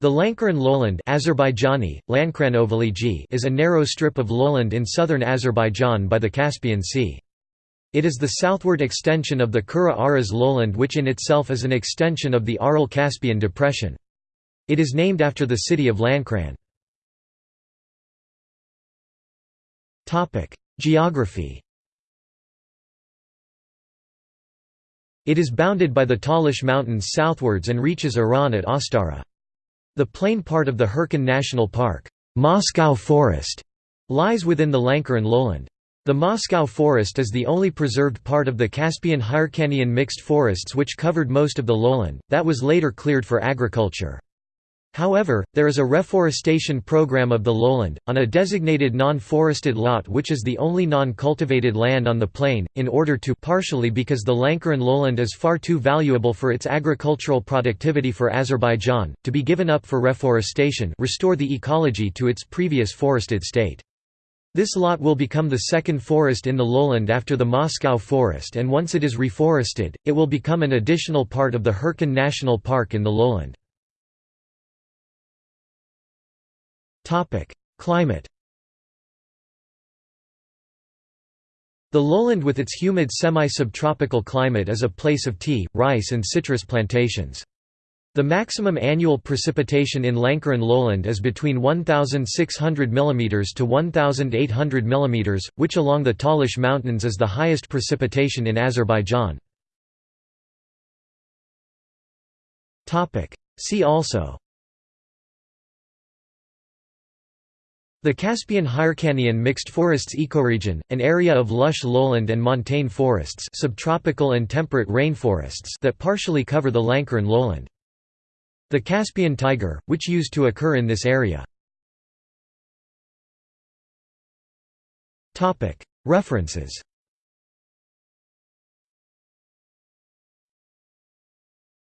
The Lankaran lowland Azerbaijani, is a narrow strip of lowland in southern Azerbaijan by the Caspian Sea. It is the southward extension of the Kura-Araz lowland which in itself is an extension of the Aral-Caspian depression. It is named after the city of Lankaran. Geography It is bounded by the Talish Mountains southwards and reaches Iran at Astara. The plain part of the Hirkan National Park Moscow Forest lies within the Lankaran lowland. The Moscow Forest is the only preserved part of the Caspian-Hyrcanian mixed forests which covered most of the lowland, that was later cleared for agriculture. However, there is a reforestation program of the lowland, on a designated non-forested lot which is the only non-cultivated land on the plain, in order to partially because the Lankaran lowland is far too valuable for its agricultural productivity for Azerbaijan, to be given up for reforestation restore the ecology to its previous forested state. This lot will become the second forest in the lowland after the Moscow forest and once it is reforested, it will become an additional part of the Hirkan National Park in the lowland. Climate The lowland with its humid semi-subtropical climate is a place of tea, rice and citrus plantations. The maximum annual precipitation in Lankaran lowland is between 1,600 mm to 1,800 mm, which along the Talish Mountains is the highest precipitation in Azerbaijan. See also The Caspian-Hyrcanian mixed forests ecoregion, an area of lush lowland and montane forests subtropical and temperate rainforests that partially cover the Lankaran lowland. The Caspian tiger, which used to occur in this area. References